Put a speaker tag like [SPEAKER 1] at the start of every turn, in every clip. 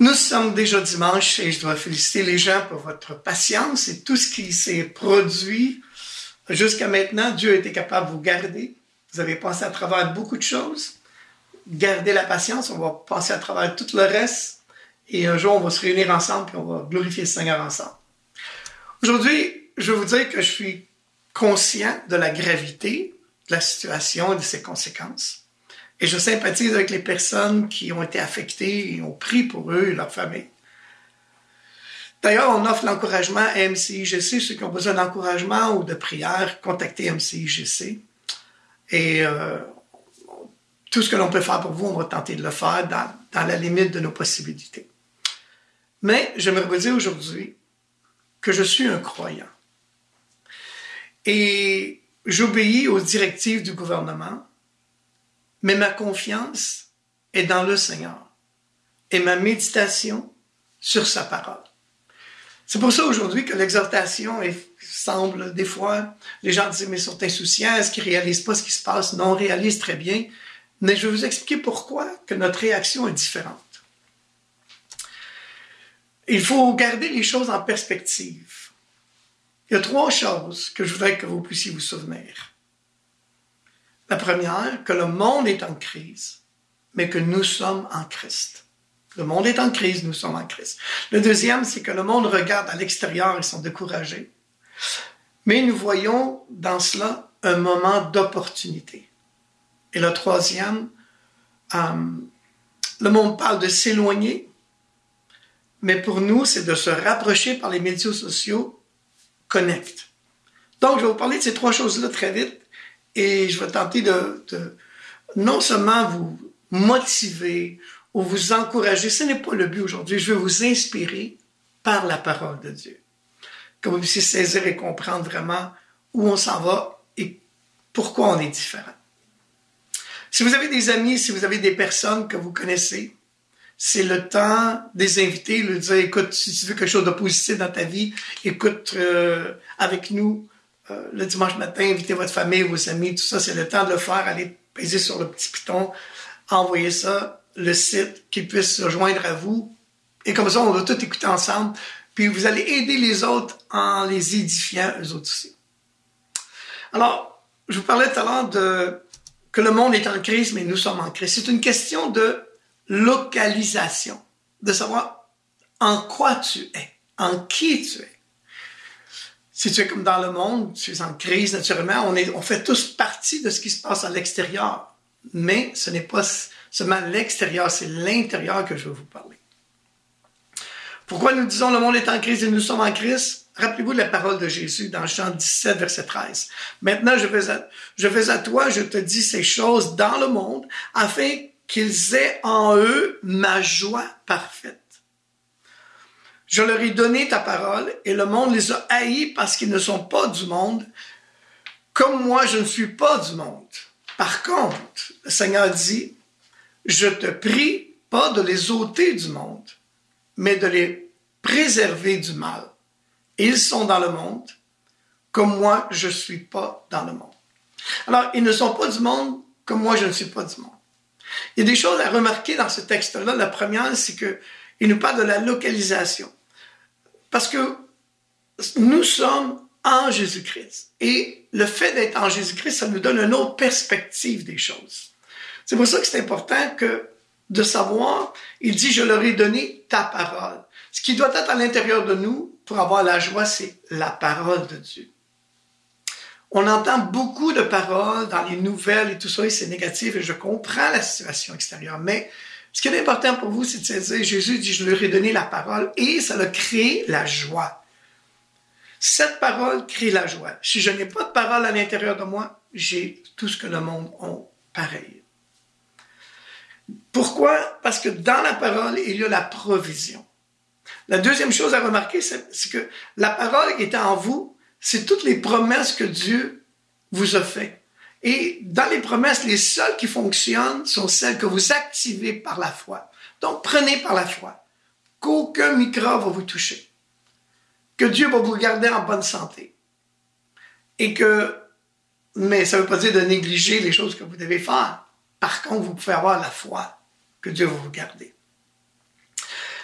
[SPEAKER 1] Nous sommes déjà dimanche et je dois féliciter les gens pour votre patience et tout ce qui s'est produit jusqu'à maintenant. Dieu a été capable de vous garder. Vous avez passé à travers beaucoup de choses. Gardez la patience. On va passer à travers tout le reste. Et un jour, on va se réunir ensemble et on va glorifier le Seigneur ensemble. Aujourd'hui, je vais vous dire que je suis conscient de la gravité de la situation et de ses conséquences. Et je sympathise avec les personnes qui ont été affectées et ont pris pour eux et leur famille. D'ailleurs, on offre l'encouragement à MCIGC. Ceux qui ont besoin d'encouragement ou de prière, contactez MCIGC. Et euh, tout ce que l'on peut faire pour vous, on va tenter de le faire dans, dans la limite de nos possibilités. Mais j'aimerais vous dire aujourd'hui que je suis un croyant. Et j'obéis aux directives du gouvernement mais ma confiance est dans le Seigneur et ma méditation sur sa parole. C'est pour ça aujourd'hui que l'exhortation semble des fois, les gens disent mais ils sont insouciants, est-ce qu'ils réalisent pas ce qui se passe? Non, on réalise très bien, mais je vais vous expliquer pourquoi que notre réaction est différente. Il faut garder les choses en perspective. Il y a trois choses que je voudrais que vous puissiez vous souvenir. La première, que le monde est en crise, mais que nous sommes en Christ. Le monde est en crise, nous sommes en Christ. Le deuxième, c'est que le monde regarde à l'extérieur, ils sont découragés. Mais nous voyons dans cela un moment d'opportunité. Et le troisième, euh, le monde parle de s'éloigner, mais pour nous, c'est de se rapprocher par les médias sociaux, connect. Donc, je vais vous parler de ces trois choses-là très vite. Et je vais tenter de, non seulement vous motiver ou vous encourager, ce n'est pas le but aujourd'hui, je veux vous inspirer par la parole de Dieu. Que vous puissiez saisir et comprendre vraiment où on s'en va et pourquoi on est différent. Si vous avez des amis, si vous avez des personnes que vous connaissez, c'est le temps des invités, de dire, écoute, si tu veux quelque chose de positif dans ta vie, écoute euh, avec nous, euh, le dimanche matin, invitez votre famille, vos amis, tout ça, c'est le temps de le faire. Allez peser sur le petit piton, envoyer ça, le site, qu'ils puissent se joindre à vous. Et comme ça, on va tout écouter ensemble. Puis vous allez aider les autres en les édifiant, eux autres aussi. Alors, je vous parlais tout à l'heure de que le monde est en crise, mais nous sommes en crise. C'est une question de localisation, de savoir en quoi tu es, en qui tu es si tu es comme dans le monde, tu es en crise naturellement, on, est, on fait tous partie de ce qui se passe à l'extérieur. Mais ce n'est pas seulement l'extérieur, c'est l'intérieur que je veux vous parler. Pourquoi nous disons le monde est en crise et nous sommes en crise? Rappelez-vous de la parole de Jésus dans Jean 17, verset 13. Maintenant, je fais, à, je fais à toi, je te dis ces choses dans le monde, afin qu'ils aient en eux ma joie parfaite. Je leur ai donné ta parole et le monde les a haïs parce qu'ils ne sont pas du monde, comme moi je ne suis pas du monde. Par contre, le Seigneur dit, je te prie pas de les ôter du monde, mais de les préserver du mal. Ils sont dans le monde, comme moi je ne suis pas dans le monde. Alors, ils ne sont pas du monde, comme moi je ne suis pas du monde. Il y a des choses à remarquer dans ce texte-là. La première, c'est qu'il nous parle de la localisation. Parce que nous sommes en Jésus-Christ. Et le fait d'être en Jésus-Christ, ça nous donne une autre perspective des choses. C'est pour ça que c'est important de savoir, il dit, je leur ai donné ta parole. Ce qui doit être à l'intérieur de nous pour avoir la joie, c'est la parole de Dieu. On entend beaucoup de paroles dans les nouvelles et tout ça, et c'est négatif, et je comprends la situation extérieure, mais ce qui est important pour vous, c'est de se dire, Jésus dit, je leur ai donné la parole et ça a créé la joie. Cette parole crée la joie. Si je n'ai pas de parole à l'intérieur de moi, j'ai tout ce que le monde a pareil. Pourquoi? Parce que dans la parole, il y a la provision. La deuxième chose à remarquer, c'est que la parole qui est en vous, c'est toutes les promesses que Dieu vous a faites. Et dans les promesses, les seules qui fonctionnent sont celles que vous activez par la foi. Donc, prenez par la foi qu'aucun microbe va vous toucher, que Dieu va vous garder en bonne santé. Et que, mais ça ne veut pas dire de négliger les choses que vous devez faire. Par contre, vous pouvez avoir la foi que Dieu va vous garder.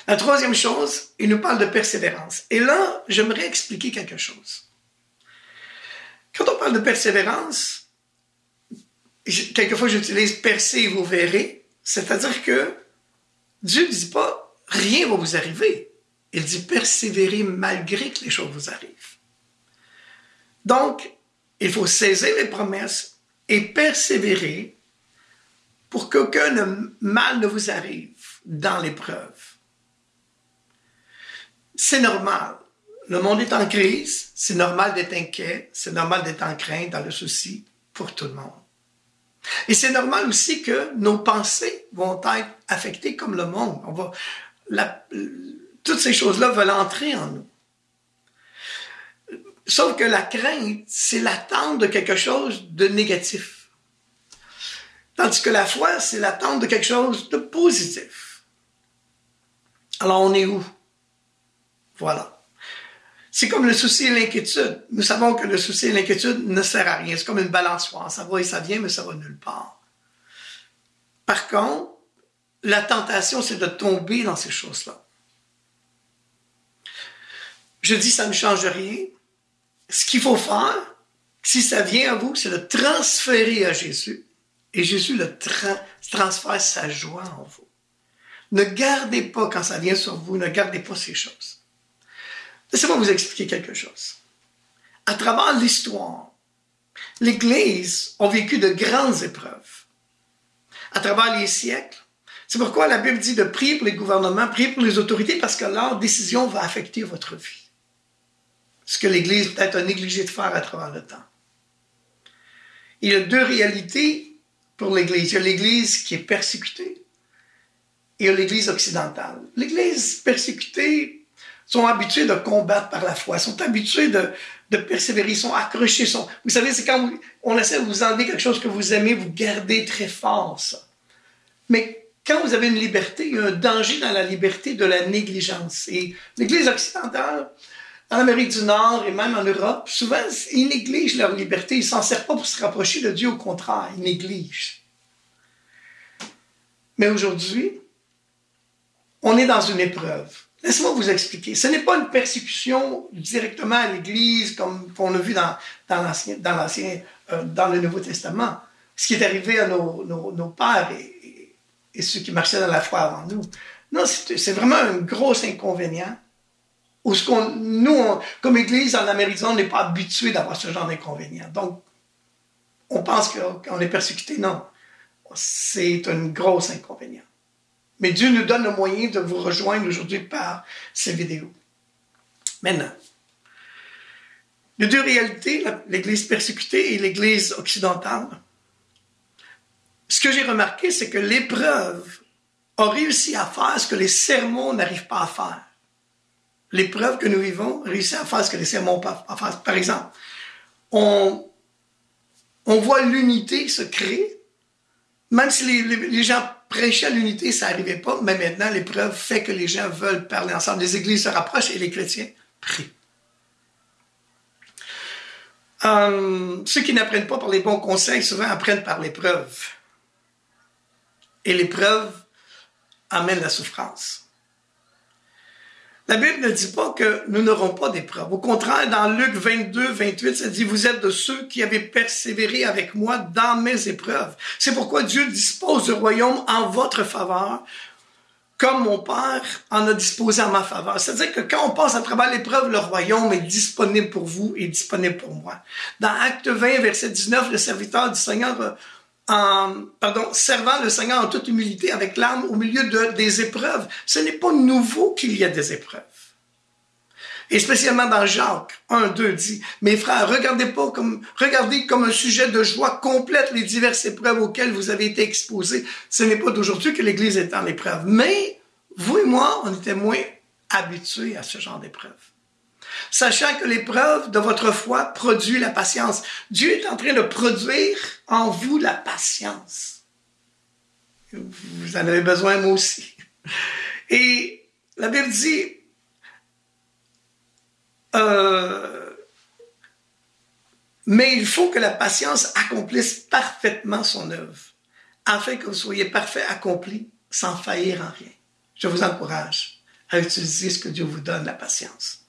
[SPEAKER 1] La troisième chose, il nous parle de persévérance. Et là, j'aimerais expliquer quelque chose. Quand on parle de persévérance, quelquefois j'utilise percez vous verrez, c'est-à-dire que Dieu ne dit pas rien va vous arriver. Il dit persévérer malgré que les choses vous arrivent. Donc, il faut saisir les promesses et persévérer pour qu'aucun mal ne vous arrive dans l'épreuve. C'est normal. Le monde est en crise, c'est normal d'être inquiet, c'est normal d'être en crainte, dans le souci pour tout le monde. Et c'est normal aussi que nos pensées vont être affectées comme le monde. Toutes ces choses-là veulent entrer en nous. Sauf que la crainte, c'est l'attente de quelque chose de négatif. Tandis que la foi, c'est l'attente de quelque chose de positif. Alors on est où? Voilà. C'est comme le souci et l'inquiétude. Nous savons que le souci et l'inquiétude ne sert à rien. C'est comme une balançoire. Ça va et ça vient, mais ça va nulle part. Par contre, la tentation, c'est de tomber dans ces choses-là. Je dis, ça ne change rien. Ce qu'il faut faire, si ça vient à vous, c'est de transférer à Jésus. Et Jésus le transfère sa joie en vous. Ne gardez pas, quand ça vient sur vous, ne gardez pas ces choses. Laissez-moi vous expliquer quelque chose. À travers l'histoire, l'Église a vécu de grandes épreuves. À travers les siècles, c'est pourquoi la Bible dit de prier pour les gouvernements, prier pour les autorités, parce que leur décision va affecter votre vie. Ce que l'Église peut-être a négligé de faire à travers le temps. Il y a deux réalités pour l'Église. Il y a l'Église qui est persécutée et il y a l'Église occidentale. L'Église persécutée sont habitués de combattre par la foi, sont habitués de, persévérer, sont accrochés. Sont... Vous savez, c'est quand on essaie de vous enlever quelque chose que vous aimez, vous gardez très fort ça. Mais quand vous avez une liberté, il y a un danger dans la liberté de la négligence. Et l'Église occidentale, en Amérique du Nord et même en Europe, souvent, ils négligent leur liberté. Ils ne s'en servent pas pour se rapprocher de Dieu, au contraire, ils négligent. Mais aujourd'hui, on est dans une épreuve. Laissez-moi vous expliquer. Ce n'est pas une persécution directement à l'Église comme on a vu dans, l'Ancien, euh, dans le Nouveau Testament. Ce qui est arrivé à nos, pères et, ceux qui marchaient dans la foi avant nous. Non, c'est, vraiment un gros inconvénient. Qu'on, nous, comme Église en Amérique on n'est pas habitué d'avoir ce genre d'inconvénient. Donc, on pense qu'on est persécuté. Non, c'est un gros inconvénient. Mais Dieu nous donne le moyen de vous rejoindre aujourd'hui par ces vidéos. Maintenant, a deux réalités, l'Église persécutée et l'Église occidentale. Ce que j'ai remarqué, c'est que l'épreuve a réussi à faire ce que les sermons n'arrivent pas à faire. L'épreuve que nous vivons réussit à faire ce que les sermons pas à faire. Par exemple, on, on voit l'unité se créer, même si les, les gens prêcher à l'unité, ça n'arrivait pas, mais maintenant, l'épreuve fait que les gens veulent parler ensemble. Les églises se rapprochent et les chrétiens prient. Euh, ceux qui n'apprennent pas par les bons conseils, souvent apprennent par l'épreuve. Et l'épreuve amène la souffrance. La Bible ne dit pas que nous n'aurons pas d'épreuve. Au contraire, dans Luc 22, 28, ça dit, vous êtes de ceux qui avaient persévéré avec moi dans mes épreuves. C'est pourquoi Dieu dispose du royaume en votre faveur, comme mon Père en a disposé en ma faveur. C'est-à-dire que quand on passe à travers l'épreuve, le royaume est disponible pour vous et disponible pour moi. Dans Acte 20, verset 19, le serviteur du Seigneur en, pardon, servant le Seigneur en toute humilité avec l'âme au milieu de, des épreuves. Ce n'est pas nouveau qu'il y a des épreuves. Et spécialement dans Jacques 1, 2 dit, mes frères, regardez pas comme, regardez comme un sujet de joie complète les diverses épreuves auxquelles vous avez été exposés. Ce n'est pas d'aujourd'hui que l'Église est en épreuve. Mais, vous et moi, on était moins habitués à ce genre d'épreuve sachant que l'épreuve de votre foi produit la patience. Dieu est en train de produire en vous la patience. Vous en avez besoin, moi aussi. Et la Bible dit, euh, mais il faut que la patience accomplisse parfaitement son œuvre, afin que vous soyez parfait, accompli, sans faillir en rien. Je vous encourage à utiliser ce que Dieu vous donne, la patience.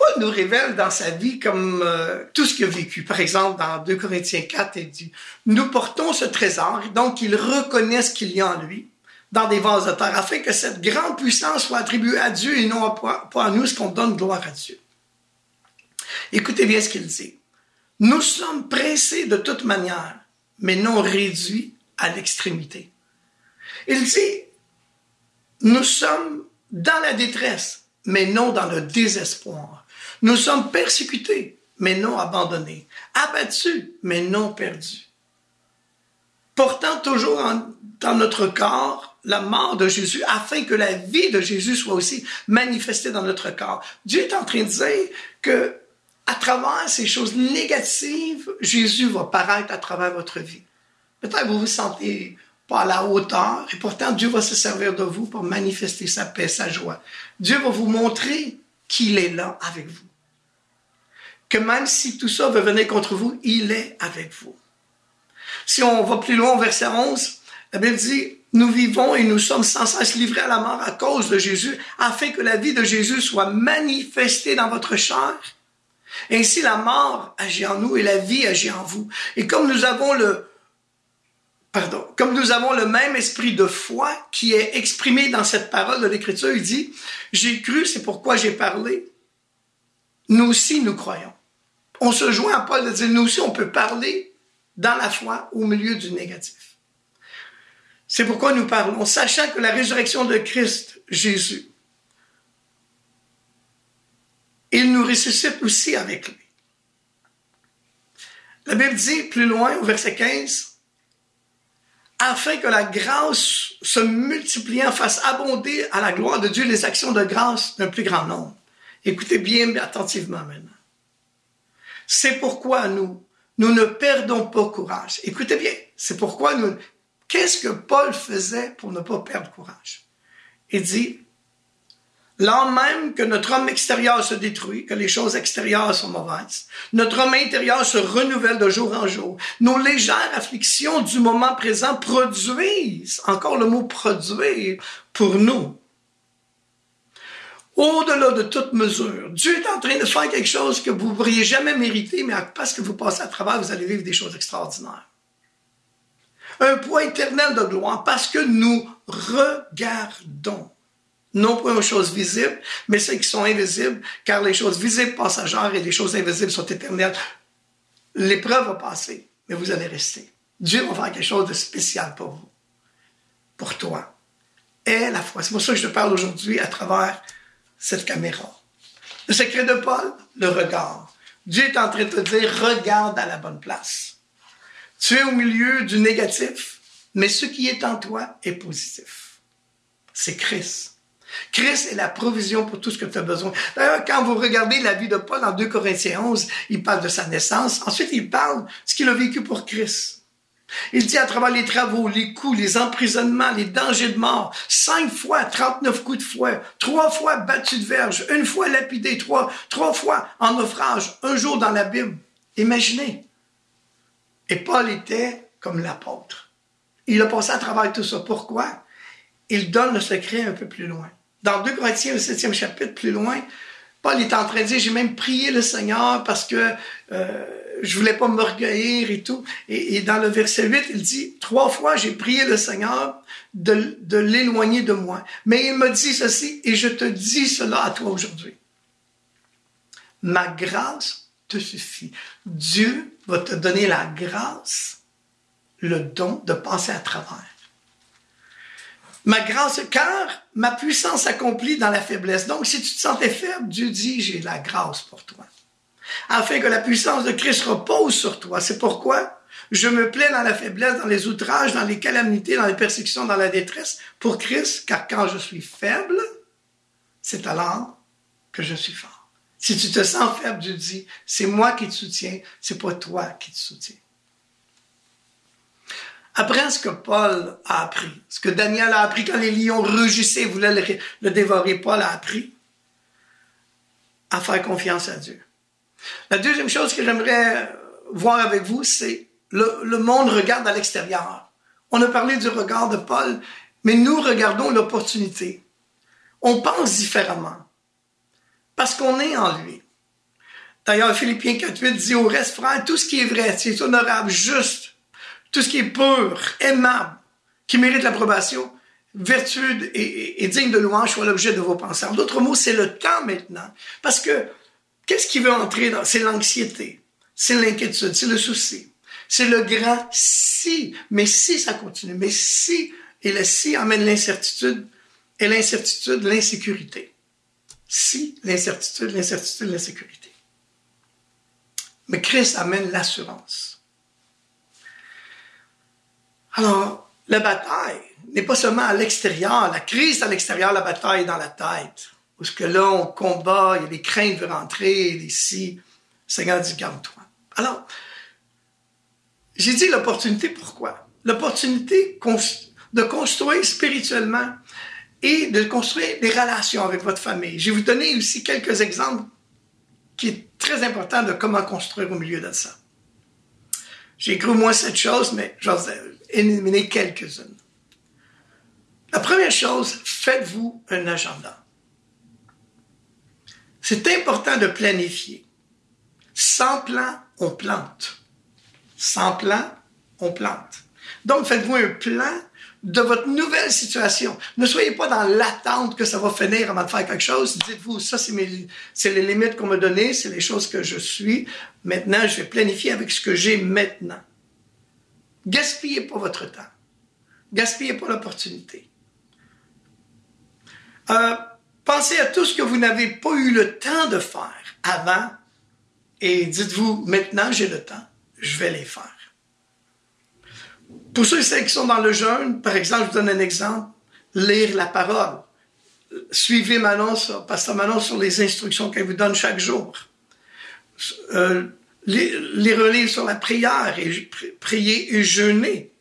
[SPEAKER 1] Paul nous révèle dans sa vie comme euh, tout ce qu'il a vécu. Par exemple, dans 2 Corinthiens 4, il dit, nous portons ce trésor, donc il reconnaît ce qu'il y a en lui, dans des vases de terre, afin que cette grande puissance soit attribuée à Dieu et non pas à nous, ce qu'on donne gloire à Dieu. Écoutez bien ce qu'il dit. Nous sommes pressés de toute manière, mais non réduits à l'extrémité. Il dit, nous sommes dans la détresse, mais non dans le désespoir. Nous sommes persécutés, mais non abandonnés. Abattus, mais non perdus. Portant toujours dans notre corps la mort de Jésus afin que la vie de Jésus soit aussi manifestée dans notre corps. Dieu est en train de dire que à travers ces choses négatives, Jésus va paraître à travers votre vie. Peut-être que vous vous sentez pas à la hauteur, et pourtant Dieu va se servir de vous pour manifester sa paix, sa joie. Dieu va vous montrer qu'il est là avec vous. Que même si tout ça veut venir contre vous, il est avec vous. Si on va plus loin verset 11, la Bible dit, nous vivons et nous sommes sans cesse livrés à la mort à cause de Jésus, afin que la vie de Jésus soit manifestée dans votre chair. Ainsi, la mort agit en nous et la vie agit en vous. Et comme nous avons le, comme nous avons le même esprit de foi qui est exprimé dans cette parole de l'Écriture, il dit, j'ai cru, c'est pourquoi j'ai parlé. Nous aussi, nous croyons. On se joint à Paul de dire, nous aussi, on peut parler dans la foi au milieu du négatif. C'est pourquoi nous parlons, sachant que la résurrection de Christ, Jésus, il nous ressuscite aussi avec lui. La Bible dit plus loin, au verset 15, afin que la grâce se multipliant fasse abonder à la gloire de Dieu les actions de grâce d'un plus grand nombre. Écoutez bien attentivement maintenant. C'est pourquoi nous, nous ne perdons pas courage. Écoutez bien, c'est pourquoi nous... Qu'est-ce que Paul faisait pour ne pas perdre courage? Il dit, Lors même que notre homme extérieur se détruit, que les choses extérieures sont mauvaises, notre homme intérieur se renouvelle de jour en jour. Nos légères afflictions du moment présent produisent, encore le mot produire, pour nous. Au-delà de toute mesure, Dieu est en train de faire quelque chose que vous ne pourriez jamais mériter, mais parce que vous passez à travers, vous allez vivre des choses extraordinaires. Un poids éternel de gloire parce que nous regardons non pas aux choses visibles, mais celles qui sont invisibles, car les choses visibles passagères et les choses invisibles sont éternelles. L'épreuve va passer, mais vous allez rester. Dieu va faire quelque chose de spécial pour vous, pour toi. Et la foi. C'est pour ça que je te parle aujourd'hui à travers cette caméra. Le secret de Paul, le regard. Dieu est en train de te dire, regarde à la bonne place. Tu es au milieu du négatif, mais ce qui est en toi est positif. C'est Christ. Christ est la provision pour tout ce que tu as besoin. D'ailleurs, quand vous regardez la vie de Paul en 2 Corinthiens 11, il parle de sa naissance. Ensuite, il parle de ce qu'il a vécu pour Christ. Il dit à travers les travaux, les coups, les emprisonnements, les dangers de mort, cinq fois 39 coups de fouet, trois fois battu de verge, une fois lapidé, trois, fois en naufrage, un jour dans la Bible. Imaginez. Et Paul était comme l'apôtre. Il a passé à travers tout ça. Pourquoi? Il donne le secret un peu plus loin. Dans 2 Corinthiens, au septième chapitre, plus loin, Paul est en train de dire, j'ai même prié le Seigneur parce que euh, je voulais pas m'orgueillir et tout. Et, dans le verset 8, il dit, trois fois j'ai prié le Seigneur de, de l'éloigner de moi. Mais il me dit ceci, et je te dis cela à toi aujourd'hui. Ma grâce te suffit. Dieu va te donner la grâce, le don de passer à travers. Ma grâce, car ma puissance s'accomplit dans la faiblesse. Donc, si tu te sentais faible, Dieu dit, j'ai la grâce pour toi. Afin que la puissance de Christ repose sur toi. C'est pourquoi je me plais dans la faiblesse, dans les outrages, dans les calamités, dans les persécutions, dans la détresse pour Christ, car quand je suis faible, c'est alors que je suis fort. Si tu te sens faible, Dieu dit, c'est moi qui te soutiens, c'est pas toi qui te soutiens. Apprends ce que Paul a appris, ce que Daniel a appris quand les lions rugissaient et voulaient le, dévorer. Paul a appris à faire confiance à Dieu. La deuxième chose que j'aimerais voir avec vous, c'est le, le monde regarde à l'extérieur. On a parlé du regard de Paul, mais nous regardons l'opportunité. On pense différemment parce qu'on est en lui. D'ailleurs, Philippiens 4.8 dit au reste, frère, tout ce qui est vrai, qui est honorable, juste, tout ce qui est pur, aimable, qui mérite l'approbation, vertueux et, digne de louange soit l'objet de vos pensées. En d'autres mots, c'est le temps maintenant. Parce que qu'est-ce qui veut entrer dans... C'est l'anxiété, c'est l'inquiétude, c'est le souci, c'est le grand si. Mais si ça continue, mais si, et le si amène l'incertitude, et l'incertitude, l'insécurité. Si, l'incertitude, l'incertitude, l'insécurité. Mais Christ amène l'assurance. Alors, la bataille n'est pas seulement à l'extérieur, la crise à l'extérieur, la bataille dans la tête. Parce que là, on combat, il y a des craintes de rentrer, ici, Seigneur dit, garde-toi. Alors, j'ai dit l'opportunité, pourquoi? L'opportunité de construire spirituellement et de construire des relations avec votre famille. Je vais vous donner aussi quelques exemples qui est très important de comment construire au milieu de ça. J'ai au moins cette chose, mais ai éliminer quelques-unes. La première chose, faites-vous un agenda. C'est important de planifier. Sans plan, on plante. Sans plan, on plante. Donc, faites-vous un plan de votre nouvelle situation. Ne soyez pas dans l'attente que ça va finir avant de faire quelque chose. Dites-vous, ça, c'est, c'est les limites qu'on m'a données, c'est les choses que je suis. Maintenant, je vais planifier avec ce que j'ai maintenant. Gaspillez pas votre temps. Gaspillez pas l'opportunité. Euh, pensez à tout ce que vous n'avez pas eu le temps de faire avant et dites-vous, maintenant j'ai le temps, je vais les faire. Pour ceux et celles qui sont dans le jeûne, par exemple, je vous donne un exemple, lire la parole. Suivez Manon, Pasteur Manon sur les instructions qu'elle vous donne chaque jour. Euh, les, relire sur la prière et prier et jeûner.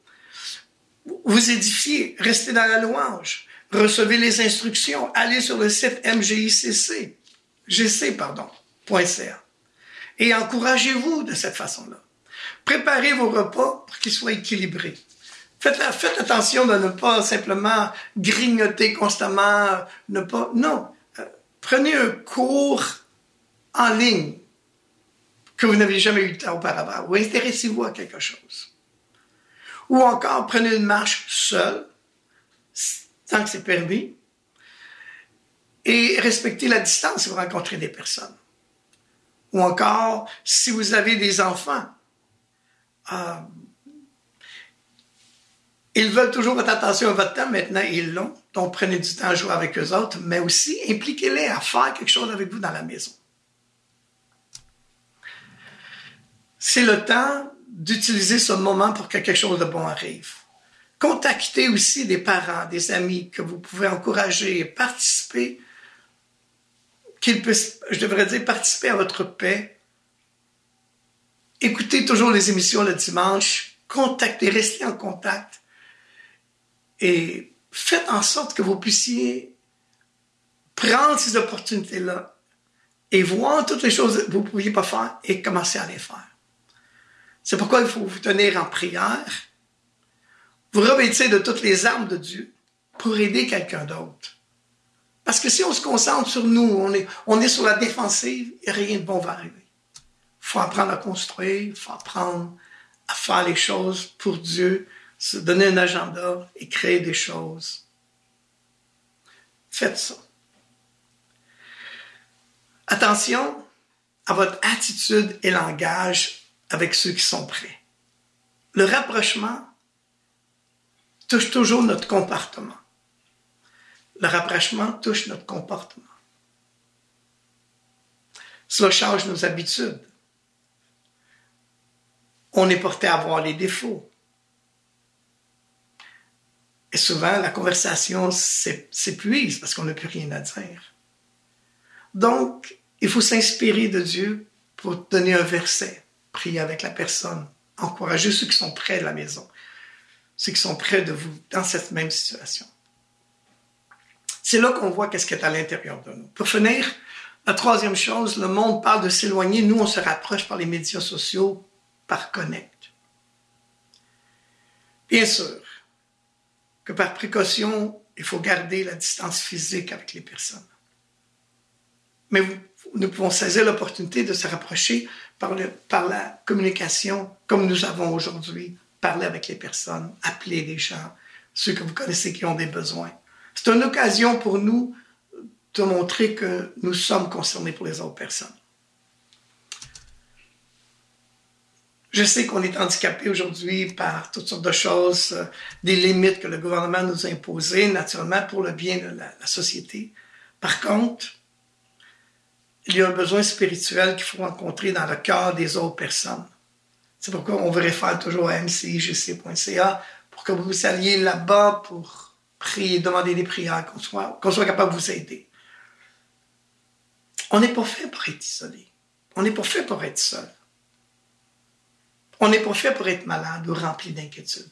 [SPEAKER 1] Vous édifiez, restez dans la louange, recevez les instructions, allez sur le site MGICC, pardon, et encouragez-vous de cette façon-là. Préparez vos repas pour qu'ils soient équilibrés. Faites, attention de ne pas simplement grignoter constamment, ne pas, non. Euh, prenez un cours en ligne que vous n'avez jamais eu auparavant, ou intéressez-vous à quelque chose. Ou encore, prenez une marche seule, tant que c'est permis, et respectez la distance si vous rencontrez des personnes. Ou encore, si vous avez des enfants, euh, ils veulent toujours votre attention et votre temps, maintenant ils l'ont, donc prenez du temps à jouer avec eux autres, mais aussi impliquez-les à faire quelque chose avec vous dans la maison. c'est le temps d'utiliser ce moment pour que quelque chose de bon arrive. Contactez aussi des parents, des amis que vous pouvez encourager et participer, qu'ils puissent, je devrais dire, participer à votre paix. Écoutez toujours les émissions le dimanche, contactez, restez en contact et faites en sorte que vous puissiez prendre ces opportunités-là et voir toutes les choses que vous ne pouviez pas faire et commencer à les faire. C'est pourquoi il faut vous tenir en prière, vous revêtir de toutes les armes de Dieu pour aider quelqu'un d'autre. Parce que si on se concentre sur nous, on est, on est sur la défensive, et rien de bon va arriver. Il faut apprendre à construire, il faut apprendre à faire les choses pour Dieu, se donner un agenda et créer des choses. Faites ça. Attention à votre attitude et langage avec ceux qui sont prêts. Le rapprochement touche toujours notre comportement. Le rapprochement touche notre comportement. Cela change nos habitudes. On est porté à voir les défauts. Et souvent, la conversation s'épuise parce qu'on n'a plus rien à dire. Donc, il faut s'inspirer de Dieu pour donner un verset prier avec la personne, encourager ceux qui sont près de la maison, ceux qui sont près de vous dans cette même situation. C'est là qu'on voit qu'est-ce qui est à l'intérieur de nous. Pour finir, la troisième chose, le monde parle de s'éloigner. Nous, on se rapproche par les médias sociaux, par Connect. Bien sûr que par précaution il faut garder la distance physique avec les personnes. Mais nous pouvons saisir l'opportunité de se rapprocher par, par la communication comme nous avons aujourd'hui, parler avec les personnes, appeler les gens, ceux que vous connaissez qui ont des besoins. C'est une occasion pour nous de montrer que nous sommes concernés pour les autres personnes. Je sais qu'on est handicapé aujourd'hui par toutes sortes de choses, des limites que le gouvernement nous a imposées, naturellement, pour le bien de la, société. Par contre, il y a un besoin spirituel qu'il faut rencontrer dans le cœur des autres personnes. C'est pourquoi on vous réfère toujours à mcigc.ca pour que vous alliez là-bas pour prier, demander des prières, qu'on soit, qu'on soit capable de vous aider. On n'est pas fait pour être isolé. On n'est pas fait pour être seul. On n'est pas fait pour être malade ou rempli d'inquiétude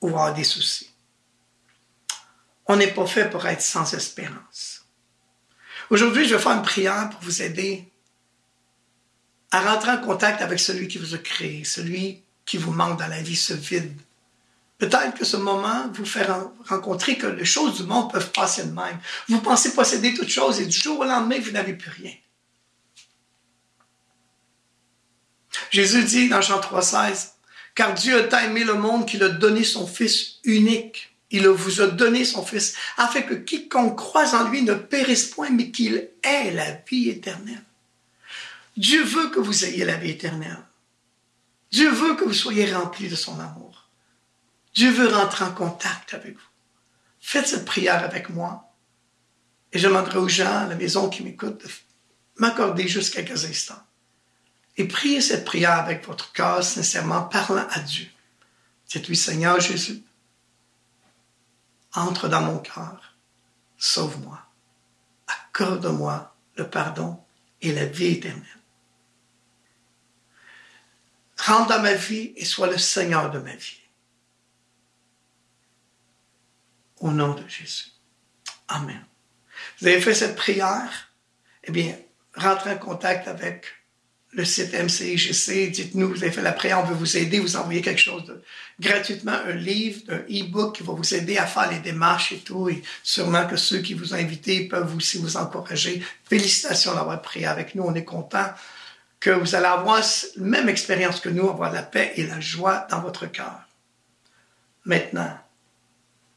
[SPEAKER 1] ou avoir des soucis. On n'est pas fait pour être sans espérance. Aujourd'hui, je vais faire une prière pour vous aider à rentrer en contact avec celui qui vous a créé, celui qui vous manque dans la vie, ce vide. Peut-être que ce moment vous fait rencontrer que les choses du monde peuvent passer de même. Vous pensez posséder toutes choses et du jour au lendemain, vous n'avez plus rien. Jésus dit dans Jean 3,16, car Dieu a tant aimé le monde qu'il a donné son Fils unique. Il vous a donné son Fils, afin que quiconque croise en lui ne périsse point, mais qu'il ait la vie éternelle. Dieu veut que vous ayez la vie éternelle. Dieu veut que vous soyez remplis de son amour. Dieu veut rentrer en contact avec vous. Faites cette prière avec moi. Et je demanderai aux gens à la maison qui m'écoutent de m'accorder juste quelques instants et priez cette prière avec votre cœur sincèrement, parlant à Dieu. Dites-lui, Seigneur Jésus, entre dans mon cœur, sauve-moi, accorde-moi le pardon et la vie éternelle. Rentre dans ma vie et sois le Seigneur de ma vie. Au nom de Jésus. Amen. Vous avez fait cette prière? Eh bien, rentrez en contact avec le site MCIGC, dites-nous, vous avez fait la prière, on veut vous aider, vous envoyez quelque chose de, gratuitement, un livre, un e-book qui va vous aider à faire les démarches et tout, et sûrement que ceux qui vous ont invité peuvent aussi vous encourager. Félicitations d'avoir prié avec nous, on est content que vous allez avoir la même expérience que nous, avoir la paix et la joie dans votre cœur. Maintenant,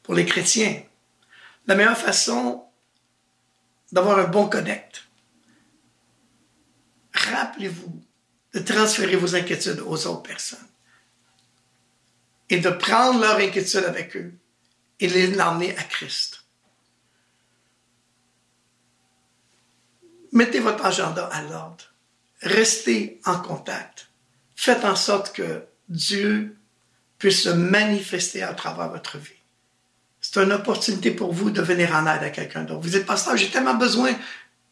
[SPEAKER 1] pour les chrétiens, la meilleure façon d'avoir un bon connect, rappelez-vous de transférer vos inquiétudes aux autres personnes et de prendre leur inquiétude avec eux et les l'emmener à Christ. Mettez votre agenda à l'ordre. Restez en contact. Faites en sorte que Dieu puisse se manifester à travers votre vie. C'est une opportunité pour vous de venir en aide à quelqu'un d'autre. Vous êtes pasteur, j'ai tellement besoin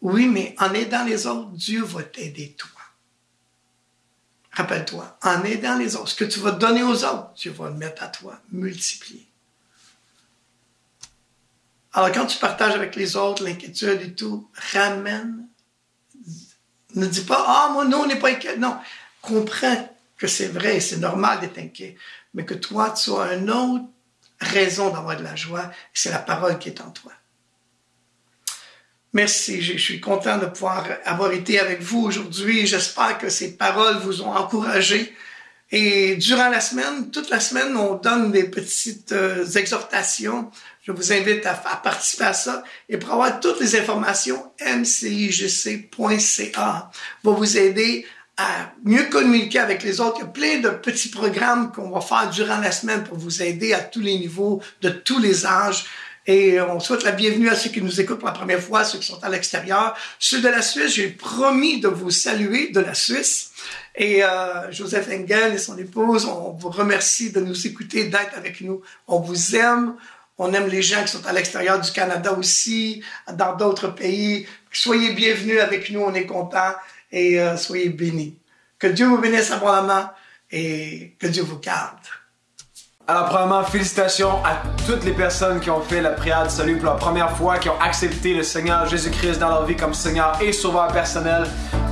[SPEAKER 1] oui, mais en aidant les autres, Dieu va t'aider toi. Rappelle-toi, en aidant les autres, ce que tu vas donner aux autres, Dieu va le mettre à toi, multiplier. Alors quand tu partages avec les autres l'inquiétude et tout, ramène. Ne dis pas, ah, moi, non, on n'est pas inquiet. Non, comprends que c'est vrai, c'est normal d'être inquiet, mais que toi, tu as une autre raison d'avoir de la joie, c'est la parole qui est en toi. Merci, je suis content de pouvoir avoir été avec vous aujourd'hui. J'espère que ces paroles vous ont encouragé. Et durant la semaine, toute la semaine, on donne des petites euh, exhortations. Je vous invite à, participer à ça. Et pour avoir toutes les informations, mcigc.ca va vous aider à mieux communiquer avec les autres. Il y a plein de petits programmes qu'on va faire durant la semaine pour vous aider à tous les niveaux, de tous les âges. Et on souhaite la bienvenue à ceux qui nous écoutent pour la première fois, ceux qui sont à l'extérieur. Ceux de la Suisse, j'ai promis de vous saluer de la Suisse. Et euh, Joseph Engel et son épouse, on vous remercie de nous écouter, d'être avec nous. On vous aime. On aime les gens qui sont à l'extérieur du Canada aussi, dans d'autres pays. Soyez bienvenus avec nous, on est contents et euh, soyez bénis. Que Dieu vous bénisse abondamment et que Dieu vous garde.
[SPEAKER 2] Alors, premièrement, félicitations à toutes les personnes qui ont fait la prière de salut pour la première fois, qui ont accepté le Seigneur Jésus-Christ dans leur vie comme Seigneur et Sauveur personnel.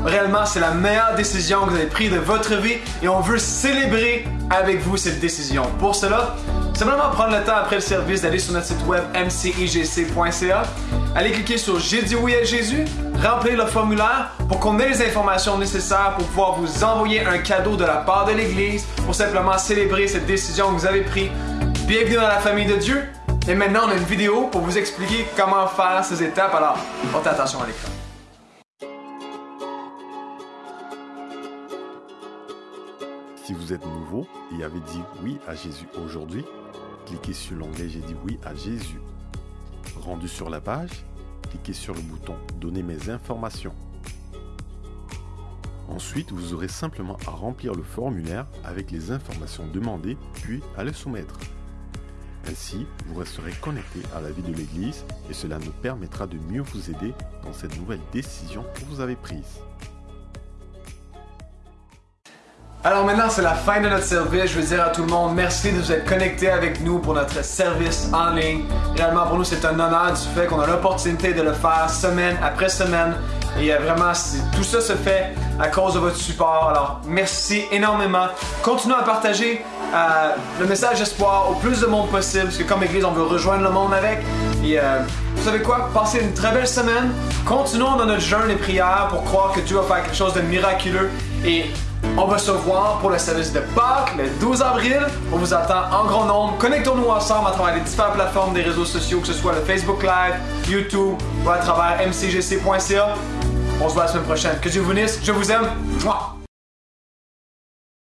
[SPEAKER 2] Réellement, c'est la meilleure décision que vous avez prise de votre vie et on veut célébrer avec vous cette décision. Pour cela, simplement prendre le temps après le service d'aller sur notre site web mcijc.ca, aller cliquer sur J'ai dit oui à Jésus, remplir le formulaire pour qu'on ait les informations nécessaires pour pouvoir vous envoyer un cadeau de la part de l'Église pour simplement célébrer cette décision que vous avez prise. Bienvenue dans la famille de Dieu. Et maintenant, on a une vidéo pour vous expliquer comment faire ces étapes. Alors, portez attention à l'écran.
[SPEAKER 3] Si vous êtes nouveau et avez dit oui à Jésus aujourd'hui, cliquez sur l'onglet J'ai dit oui à Jésus. Rendu sur la page, cliquez sur le bouton Donner mes informations. Ensuite, vous aurez simplement à remplir le formulaire avec les informations demandées, puis à le soumettre. Ainsi, vous resterez connecté à la vie de l'Église et cela nous permettra de mieux vous aider dans cette nouvelle décision que vous avez prise.
[SPEAKER 2] Alors maintenant, c'est la fin de notre service. Je veux dire à tout le monde, merci de vous être connecté avec nous pour notre service en ligne. Réellement, pour nous, c'est un honneur du fait qu'on a l'opportunité de le faire semaine après semaine. Et euh, vraiment, tout ça se fait à cause de votre support. Alors, merci énormément. Continuez à partager euh, le message d'espoir au plus de monde possible, parce que comme Église, on veut rejoindre le monde avec. Et euh, vous savez quoi? Passez une très belle semaine. Continuons dans notre jeûne et prière pour croire que Dieu va faire quelque chose de miraculeux. Et on va se voir pour le service de Pâques le 12 avril. On vous attend en grand nombre. Connectons-nous ensemble à travers les différentes plateformes des réseaux sociaux, que ce soit le Facebook Live, YouTube ou à travers mcgc.ca. On se voit la semaine prochaine. Que Dieu vous bénisse. Je vous aime.